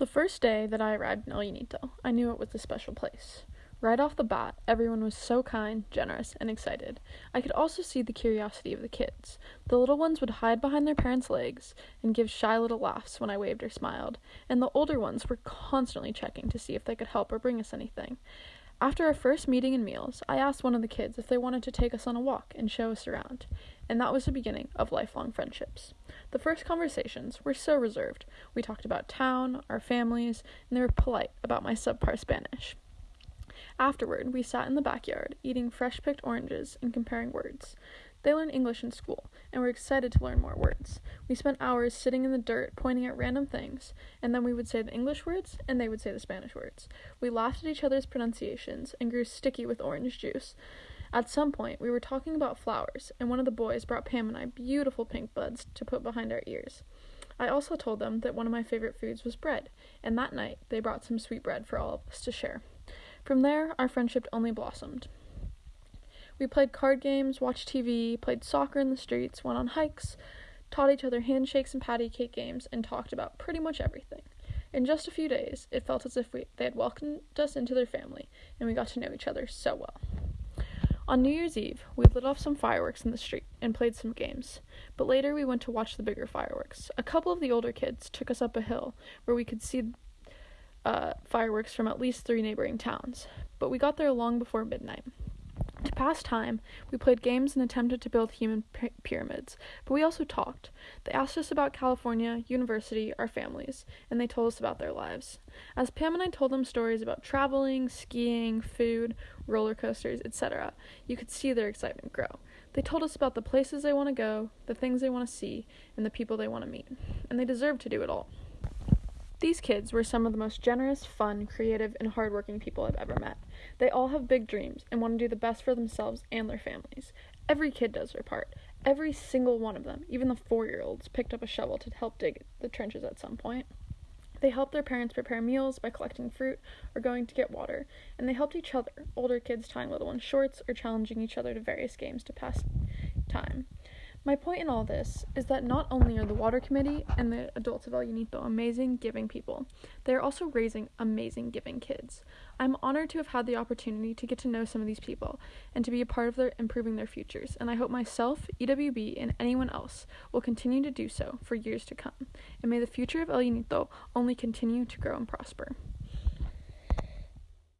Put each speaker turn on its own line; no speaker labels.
The first day that I arrived in El Llanito, I knew it was a special place. Right off the bat, everyone was so kind, generous, and excited. I could also see the curiosity of the kids. The little ones would hide behind their parents' legs and give shy little laughs when I waved or smiled, and the older ones were constantly checking to see if they could help or bring us anything. After our first meeting and meals, I asked one of the kids if they wanted to take us on a walk and show us around, and that was the beginning of lifelong friendships. The first conversations were so reserved. We talked about town, our families, and they were polite about my subpar Spanish. Afterward, we sat in the backyard, eating fresh picked oranges and comparing words. They learn English in school, and were excited to learn more words. We spent hours sitting in the dirt pointing at random things, and then we would say the English words, and they would say the Spanish words. We laughed at each other's pronunciations and grew sticky with orange juice. At some point, we were talking about flowers, and one of the boys brought Pam and I beautiful pink buds to put behind our ears. I also told them that one of my favorite foods was bread, and that night they brought some sweet bread for all of us to share. From there, our friendship only blossomed. We played card games, watched TV, played soccer in the streets, went on hikes, taught each other handshakes and patty cake games, and talked about pretty much everything. In just a few days, it felt as if we, they had welcomed us into their family, and we got to know each other so well. On New Year's Eve, we lit off some fireworks in the street and played some games, but later we went to watch the bigger fireworks. A couple of the older kids took us up a hill where we could see uh, fireworks from at least three neighboring towns, but we got there long before midnight. To pass time, we played games and attempted to build human p- pyramids, but we also talked. They asked us about California, university, our families, and they told us about their lives. As Pam and I told them stories about traveling, skiing, food, roller coasters, etc., you could see their excitement grow. They told us about the places they want to go, the things they want to see, and the people they want to meet, and they deserve to do it all. These kids were some of the most generous, fun, creative, and hardworking people I've ever met. They all have big dreams and want to do the best for themselves and their families. Every kid does their part. Every single one of them, even the four year olds, picked up a shovel to help dig the trenches at some point. They helped their parents prepare meals by collecting fruit or going to get water, and they helped each other, older kids tying little ones' shorts or challenging each other to various games to pass time. My point in all this is that not only are the Water Committee and the adults of El Llanito amazing giving people, they are also raising amazing giving kids. I'm honored to have had the opportunity to get to know some of these people and to be a part of their improving their futures, and I hope myself, EWB, and anyone else will continue to do so for years to come. And may the future of El Llanito only continue to grow and prosper.